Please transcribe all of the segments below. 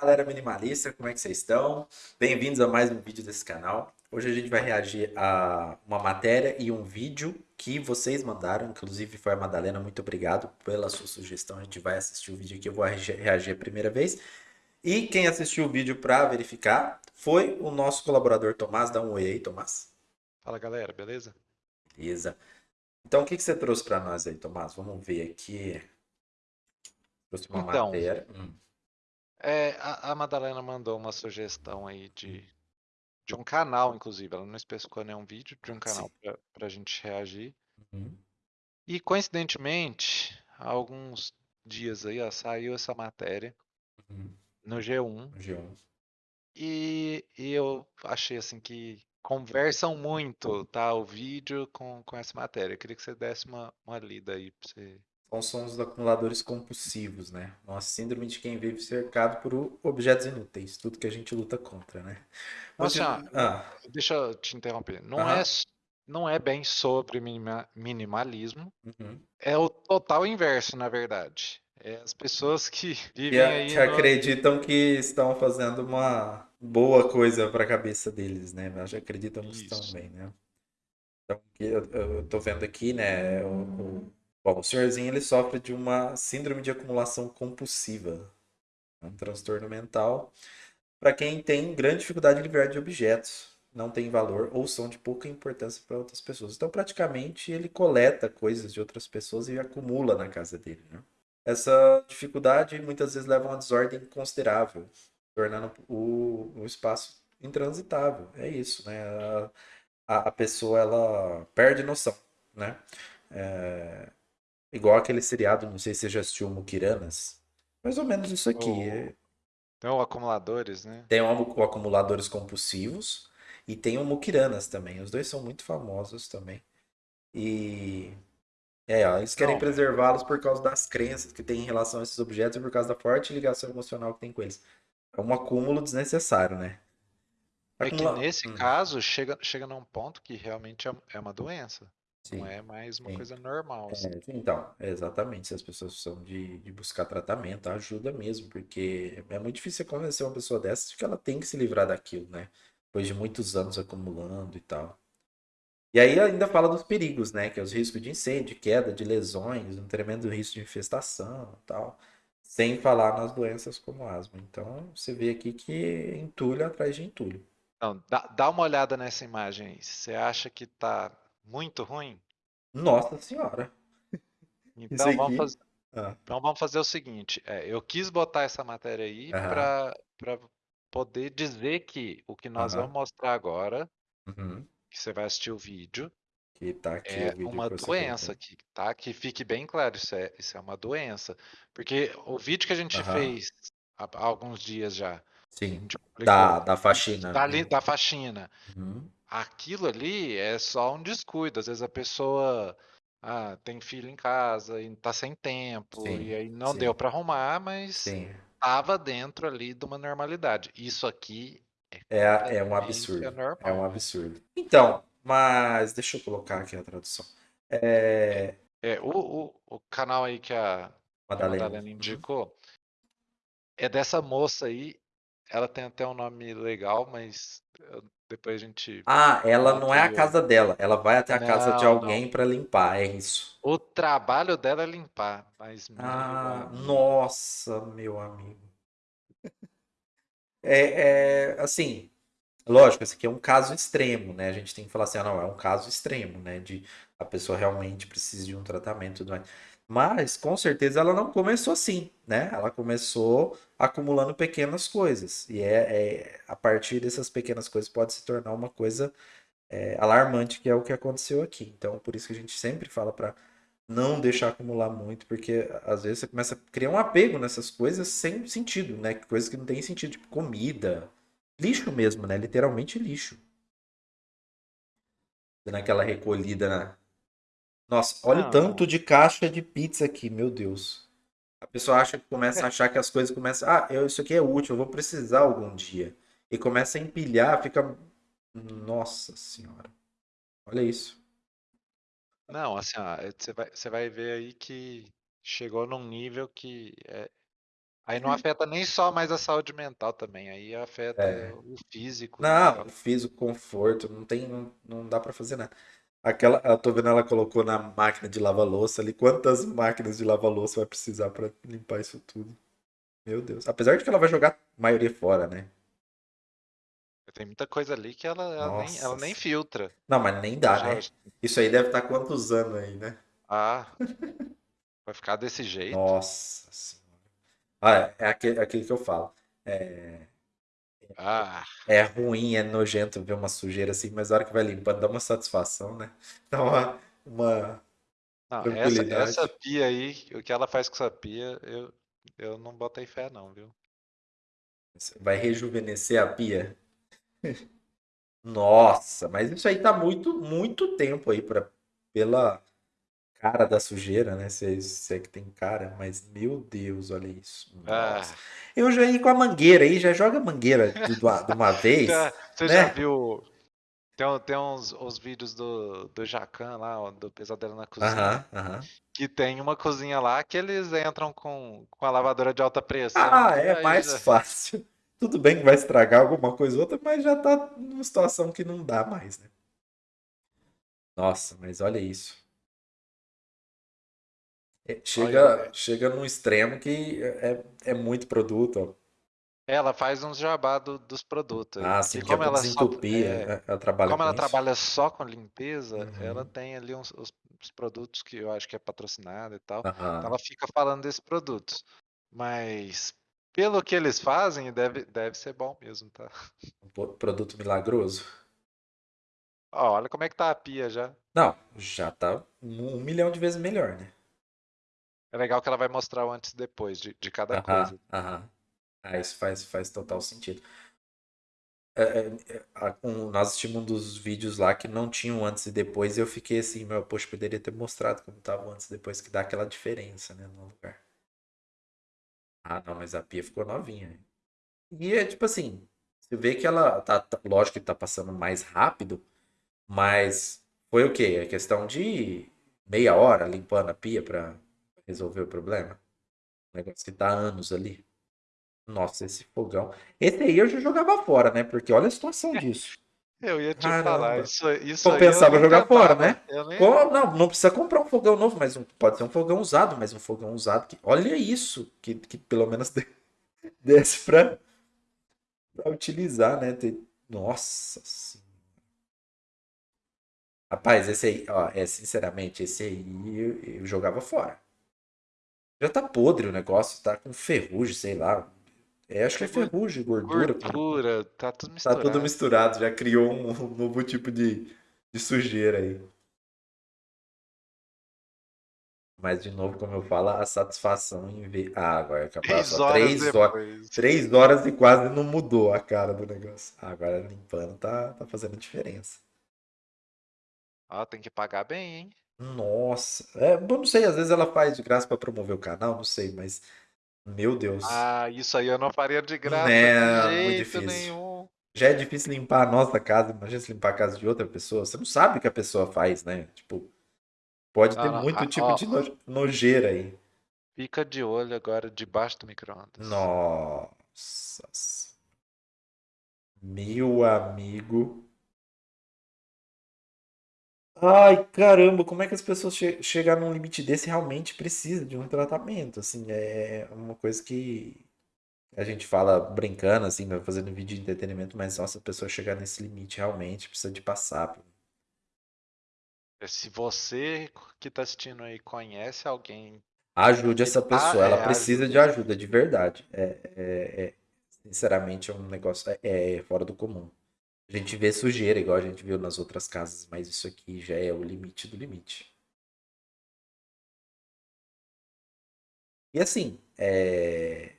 galera minimalista, como é que vocês estão? Bem-vindos a mais um vídeo desse canal. Hoje a gente vai reagir a uma matéria e um vídeo que vocês mandaram, inclusive foi a Madalena, muito obrigado pela sua sugestão. A gente vai assistir o vídeo aqui, eu vou reagir a primeira vez. E quem assistiu o vídeo para verificar foi o nosso colaborador Tomás. Dá um oi aí, Tomás. Fala galera, beleza? Beleza. Então o que, que você trouxe para nós aí, Tomás? Vamos ver aqui. Trouxe uma então, matéria. Hum. É, a, a Madalena mandou uma sugestão aí de, de um canal, inclusive. Ela não especificou nenhum vídeo, de um canal para a gente reagir. Uhum. E coincidentemente, há alguns dias aí, ó, saiu essa matéria uhum. no G1. G1. E, e eu achei assim que conversam muito, tá? O vídeo com, com essa matéria. Eu queria que você desse uma, uma lida aí para você então são os acumuladores compulsivos, né? Uma síndrome de quem vive cercado por objetos inúteis, tudo que a gente luta contra, né? Nossa, ah. deixa eu te interromper. Não, é, não é bem sobre minimalismo, uhum. é o total inverso, na verdade. É as pessoas que vivem que, aí. Que no... acreditam que estão fazendo uma boa coisa para a cabeça deles, né? Mas acreditam que estão bem, né? Então, eu, eu tô vendo aqui, né? O, o Bom, o senhorzinho ele sofre de uma síndrome de acumulação compulsiva, um transtorno mental, para quem tem grande dificuldade de livrar de objetos, não tem valor ou são de pouca importância para outras pessoas. Então, praticamente, ele coleta coisas de outras pessoas e acumula na casa dele. Né? Essa dificuldade muitas vezes leva a uma desordem considerável, tornando o, o espaço intransitável. É isso, né? A, a pessoa ela perde noção, né? É, Igual aquele seriado, não sei se você já assistiu Mukiranas. Mais ou menos isso aqui. O... Tem o acumuladores, né? Tem o, acumuladores compulsivos e tem o Mukiranas também. Os dois são muito famosos também. E é, ó, eles querem preservá-los por causa das crenças que têm em relação a esses objetos e por causa da forte ligação emocional que tem com eles. É um acúmulo desnecessário, né? Acumula... É que nesse hum. caso chega, chega num ponto que realmente é, é uma doença. Sim, Não é mais uma sim. coisa normal. Assim. É, então, exatamente. Se as pessoas precisam de, de buscar tratamento, ajuda mesmo, porque é muito difícil convencer uma pessoa dessa de que ela tem que se livrar daquilo, né? Depois de muitos anos acumulando e tal. E aí ainda fala dos perigos, né? Que é os riscos de incêndio, de queda, de lesões, um tremendo risco de infestação e tal. Sem falar nas doenças como asma. Então, você vê aqui que entulho atrás de entulho. Não, dá, dá uma olhada nessa imagem aí. Você acha que tá muito ruim? Nossa senhora. Então vamos, fazer, ah. então vamos fazer o seguinte. É, eu quis botar essa matéria aí uhum. para poder dizer que o que nós uhum. vamos mostrar agora, uhum. que você vai assistir o vídeo, que tá aqui é uma doença que tá? Que fique bem claro, isso é, isso é uma doença. Porque o vídeo que a gente fez há, há alguns dias já. Sim. Da, da faxina. Da, né? da faxina. Uhum aquilo ali é só um descuido. Às vezes a pessoa ah, tem filho em casa e está sem tempo, sim, e aí não sim. deu para arrumar, mas estava dentro ali de uma normalidade. Isso aqui é, é, é um absurdo. É um absurdo. Então, mas deixa eu colocar aqui a tradução. É, é o, o, o canal aí que a Madalena, Madalena uhum. indicou uhum. é dessa moça aí. Ela tem até um nome legal, mas eu depois a gente. Ah, ela não é a casa dela. Ela vai até a casa de alguém para limpar, é isso. O trabalho dela é limpar, mas. Ah, nossa, meu amigo. É, é, assim, lógico, esse aqui é um caso extremo, né? A gente tem que falar assim, ah, não, é um caso extremo, né? De a pessoa realmente precisa de um tratamento e tudo mais. Mas, com certeza, ela não começou assim, né? Ela começou acumulando pequenas coisas. E é, é a partir dessas pequenas coisas pode se tornar uma coisa é, alarmante, que é o que aconteceu aqui. Então, por isso que a gente sempre fala para não deixar acumular muito, porque às vezes você começa a criar um apego nessas coisas sem sentido, né? Coisas que não tem sentido, tipo comida, lixo mesmo, né? Literalmente lixo. Dando aquela recolhida na, nossa, olha o tanto de caixa de pizza aqui, meu Deus. A pessoa acha que começa a achar que as coisas começam. Ah, eu, isso aqui é útil, eu vou precisar algum dia. E começa a empilhar, fica. Nossa senhora. Olha isso. Não, assim, ó, você vai, você vai ver aí que chegou num nível que é, Aí não afeta nem só mais a saúde mental também, aí afeta É. o físico. Não, fiz o conforto, não tem, não, não dá pra fazer nada. Aquela, eu tô vendo ela colocou na máquina de lavar louça ali. Quantas máquinas de lavar louça vai precisar pra limpar isso tudo? Meu Deus. Apesar de que ela vai jogar a maioria fora, né? Tem muita coisa ali que ela, ela, nem, ela nem filtra. Não, mas nem dá, Já- né? Isso aí deve estar quantos anos aí, né? Ah, vai ficar desse jeito. Nossa senhora. Ah, é, é aquele, aquele que eu falo. É, Ah, é ruim, é nojento ver uma sujeira assim, mas a hora que vai limpando dá uma satisfação, né? Dá uma, uma não, essa, tranquilidade. essa pia aí, o que ela faz com essa pia, eu, eu não botei fé não, viu? Vai rejuvenescer a pia. Nossa, mas isso aí tá muito, muito tempo aí pra, pela cara da sujeira, né? Se, se é que tem cara, mas meu Deus, olha isso. Ah, Nossa. Eu já ia com a mangueira aí, já joga a mangueira de, de uma- de uma vez. já- você né? já viu? Tem, tem uns, vídeos do, do Jacan lá, do Pesadelo na Cozinha, que tem uma cozinha lá que eles entram com, com a lavadora de alta pressão. Ah, é mais já- fácil. Tudo bem que vai estragar alguma coisa ou outra, mas já tá numa situação que não dá mais, né? Nossa, mas olha isso. É, chega, Olha, é. chega num extremo que é, é muito produto. Ela faz uns jabá do- dos produtos. Ah, sim, que é como ela só, desentupir. é, Ela, trabalha como com ela isso. trabalha só com limpeza, Uhum. ela tem ali uns, os, os produtos que eu acho que é patrocinado e tal. Aham. Então ela fica falando desses produtos. Mas pelo que eles fazem, deve, deve ser bom mesmo, tá? Um produto milagroso. Ó, olha como é que tá a pia já. Não, já tá um milhão de vezes melhor, né? É legal que ela vai mostrar o antes e depois de, de cada Aham, coisa. aham. Ah, isso faz, faz total sentido. É, é, é, a- um- nós assistimos um dos vídeos lá que não tinha um antes e depois e eu fiquei assim, meu, poxa, poderia ter mostrado como tava antes e depois, que dá aquela diferença, né, no lugar. Ah, não, mas a pia ficou novinha. E é tipo assim, você vê que ela tá, tá- lógico que tá passando mais rápido, mas foi o quê? É questão de meia hora limpando a pia pra resolver o problema. Um negócio que tá há anos ali. Nossa, esse fogão. Esse aí eu já jogava fora, né? Porque olha a situação disso. Eu ia te Caramba. falar, isso, isso eu Compensava nem jogar fora, tentava. né? Eu nem- Não, não precisa comprar um fogão novo, mas um- pode ser um fogão usado, mas um fogão usado que. Olha isso! Que, que pelo menos desse pra, pra utilizar, né? Nossa Senhora. Rapaz, esse aí, ó, é sinceramente, esse aí eu, eu jogava fora. Já tá podre o negócio, tá com ferrugem, sei lá. É, acho que é ferrugem, gordura. Gordura, tá tudo Tá misturado. tudo misturado, já criou um, um novo tipo de, de sujeira aí. Mas, de novo, como eu falo, a satisfação em ver. Ah, agora acabou. Três Só horas três horas. Três horas e quase não mudou a cara do negócio. Ah, agora limpando tá, tá fazendo diferença. Ó, tem que pagar bem, hein? Nossa. É, eu não sei, às vezes ela faz de graça pra promover o canal, não sei, mas. Meu Deus. Ah, isso aí eu não faria de graça de muito jeito difícil. nenhum. Já é difícil limpar a nossa casa, imagina se limpar a casa de outra pessoa. Você não sabe o que a pessoa faz, né? Tipo, pode ter muito ah, tipo ó. de no- nojeira aí. Fica de olho agora debaixo do micro-ondas. Nossa. Meu amigo. Ai, caramba, como é que as pessoas che chegar num limite desse realmente precisa de um tratamento? Assim, é uma coisa que a gente fala brincando, assim, né, fazendo vídeo de entretenimento, mas nossa, a pessoa chegar nesse limite realmente precisa de passar. por- Se você que tá assistindo aí conhece alguém, Ajude essa Ah, pessoa, ela é, precisa de ajuda, de verdade. É, é- é- sinceramente, é um negócio é, é fora do comum. A gente vê sujeira, igual a gente viu nas outras casas, mas isso aqui já é o limite do limite. E assim, é,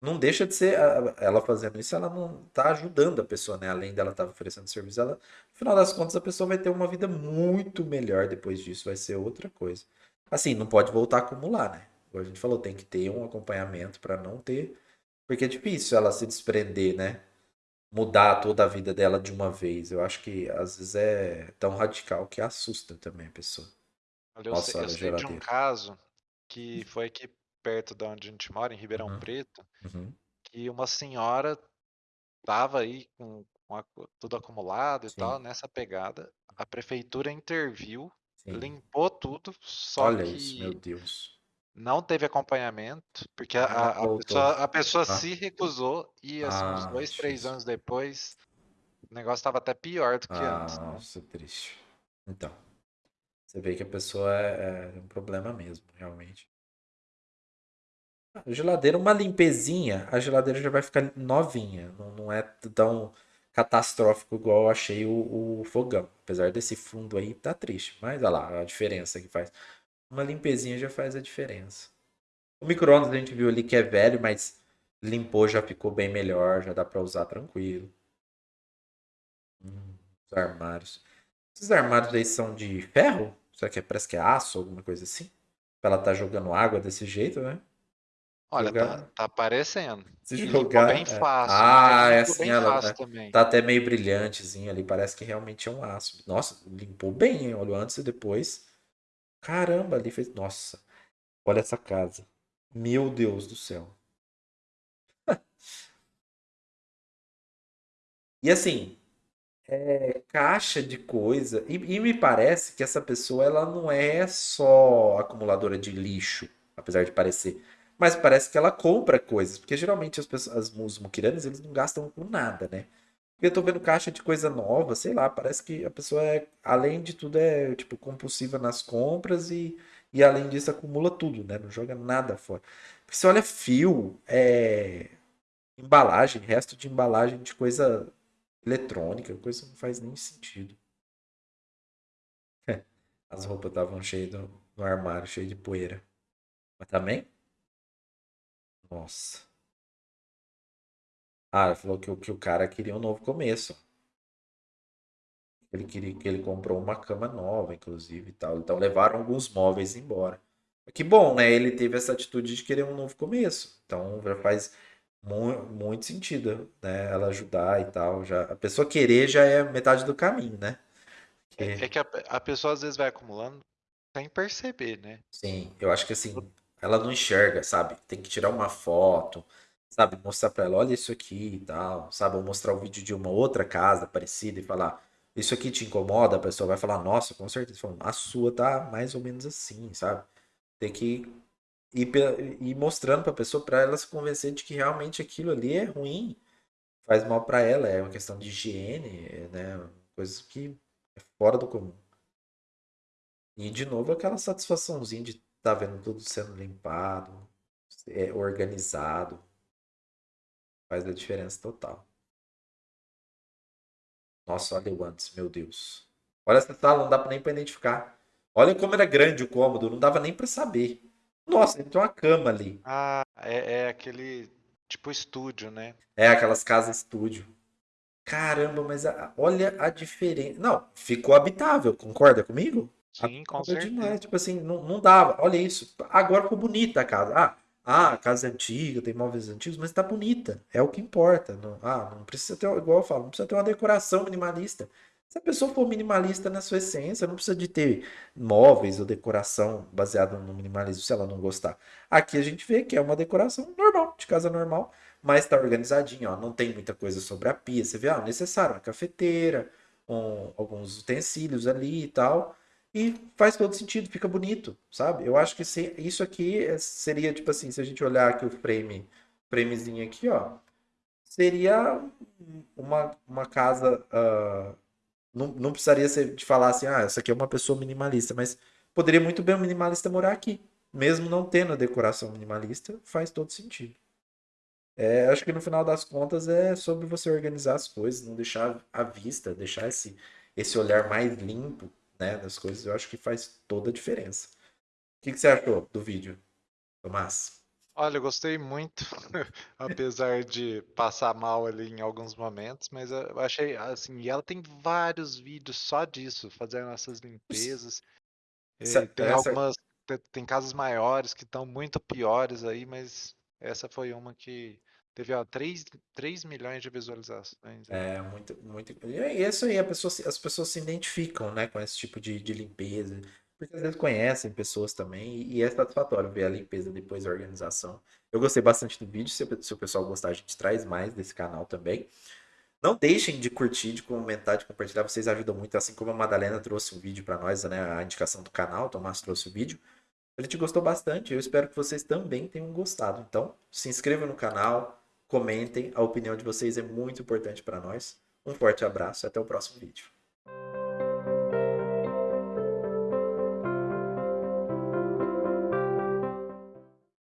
não deixa de ser ela fazendo isso, ela não tá ajudando a pessoa, né? Além dela estar oferecendo serviço, ela, no final das contas, a pessoa vai ter uma vida muito melhor depois disso, vai ser outra coisa. Assim, não pode voltar a acumular, né? Como a gente falou, tem que ter um acompanhamento para não ter, porque é difícil ela se desprender, né? Mudar toda a vida dela de uma vez. Eu acho que às vezes é tão radical que assusta também a pessoa. olha, eu Nossa, sei, eu sei de um caso que foi aqui perto de onde a gente mora, em Ribeirão Uhum. Preto, Uhum. que uma senhora tava aí com, com a- tudo acumulado e Sim. tal, nessa pegada. A prefeitura interviu, Sim. limpou tudo, só Olha que isso, meu Deus. Não teve acompanhamento, porque a, Ah, a- a pessoa, a pessoa Ah. se recusou e assim, uns Ah, dois, três difícil. anos depois, o negócio estava até pior do que antes. Ah, nossa, triste. Então, você vê que a pessoa é, é um problema mesmo, realmente. A geladeira, uma limpezinha, a geladeira já vai ficar novinha. Não, não é tão catastrófico igual eu achei o, o fogão. Apesar desse fundo aí, tá triste. Mas olha lá a diferença que faz. Uma limpezinha já faz a diferença. O micro-ondas a gente viu ali que é velho, mas limpou, já ficou bem melhor, já dá pra usar tranquilo. Hum, os armários. Esses armários aí são de ferro? Será que é, parece que é aço, alguma coisa assim? Pra ela tá jogando água desse jeito, né? Olha, Jogar- tá, tá aparecendo. Se E jogar. bem é. fácil. Ah, né? é assim, ela também. tá até meio brilhantezinho ali. Parece que realmente é um aço. Nossa, limpou bem, hein? Olha antes e depois. Caramba, ali fez. Nossa, olha essa casa. Meu Deus do céu. E assim, é caixa de coisa. E, e me parece que essa pessoa ela não é só acumuladora de lixo, apesar de parecer. Mas parece que ela compra coisas, porque geralmente as pessoas, as, os muquiranos, eles não gastam com nada, né? Eu tô vendo caixa de coisa nova, sei lá, parece que a pessoa é, além de tudo, é tipo compulsiva nas compras e, e além disso acumula tudo, né? Não joga nada fora. Porque você olha fio, é, embalagem, resto de embalagem de coisa eletrônica, coisa que não faz nem sentido. As roupas estavam cheias no, no armário, cheio de poeira. Mas também? Nossa. Ah, ele falou que, o- que o cara queria um novo começo. Ele queria que ele comprou uma cama nova, inclusive, e tal. Então levaram alguns móveis embora. Que bom, né? Ele teve essa atitude de querer um novo começo. Então já faz mu- muito sentido, né? Ela ajudar e tal. Já, a pessoa querer já é metade do caminho, né? Que- É, é que a, a pessoa às vezes vai acumulando sem perceber, né? Sim, eu acho que assim, ela não enxerga, sabe? Tem que tirar uma foto, sabe? Mostrar pra ela, olha isso aqui e tal, sabe? Ou mostrar o vídeo de uma outra casa parecida e falar, isso aqui te incomoda? A pessoa vai falar, nossa, com certeza. A sua tá mais ou menos assim, sabe? Tem que ir, ir mostrando pra pessoa, pra ela se convencer de que realmente aquilo ali é ruim, faz mal pra ela, é uma questão de higiene, né? Coisas que é fora do comum. E de novo aquela satisfaçãozinha de estar vendo tudo sendo limpado, é, organizado. Faz a diferença total. Nossa, olha o antes, meu Deus. Olha essa sala, não dá nem pra identificar. Olha como era grande o cômodo, não dava nem pra saber. Nossa, tem uma cama ali. Ah, é, é aquele tipo estúdio, né? É aquelas casas estúdio. Caramba, mas a- olha a diferença. Não, ficou habitável, concorda comigo? Sim, com Habitável demais. certeza. Tipo assim, não, não dava. Olha isso. Agora ficou bonita a casa. Ah, ah, a casa é antiga, tem móveis antigos, mas tá bonita. É o que importa. Não, ah, não precisa ter, igual eu falo, não precisa ter uma decoração minimalista. Se a pessoa for minimalista na sua essência, não precisa de ter móveis ou decoração baseada no minimalismo se ela não gostar. Aqui a gente vê que é uma decoração normal, de casa normal, mas tá organizadinho, ó. Não tem muita coisa sobre a pia. Você vê, ah, necessário, uma cafeteira, um- alguns utensílios ali e tal. E faz todo sentido, fica bonito, sabe? Eu acho que se- isso aqui é- seria, tipo assim, se a gente olhar aqui o frame, framezinho aqui, ó, seria uma, uma casa. ah, não, não precisaria ser de falar assim, ah, essa aqui é uma pessoa minimalista, mas poderia muito bem um minimalista morar aqui. Mesmo não tendo a decoração minimalista, faz todo sentido. É, acho que no final das contas é sobre você organizar as coisas, não deixar à vista, deixar esse, esse olhar mais limpo, né, das coisas. Eu acho que faz toda a diferença. O que que você achou do vídeo, Tomás? Olha, eu gostei muito, apesar de passar mal ali em alguns momentos, mas eu achei assim, e ela tem vários vídeos só disso, fazendo essas limpezas. Essa- tem essa- algumas, te- tem casas maiores que estão muito piores aí, mas essa foi uma que teve, ó, 3, 3 milhões de visualizações. aí. É muito, muito. E isso aí, a pessoa, se- as pessoas se identificam, né, com esse tipo de, de limpeza. porque às vezes conhecem pessoas também e é satisfatório ver a limpeza depois da organização. Eu gostei bastante do vídeo, se, o pessoal gostar, a gente traz mais desse canal também. Não deixem de curtir, de comentar, de compartilhar, vocês ajudam muito, assim como a Madalena trouxe um vídeo para nós, né, a indicação do canal, o Tomás trouxe o vídeo. A gente gostou bastante, eu espero que vocês também tenham gostado. Então, se inscrevam no canal, Comentem, a opinião de vocês é muito importante para nós. Um forte abraço e até o próximo vídeo.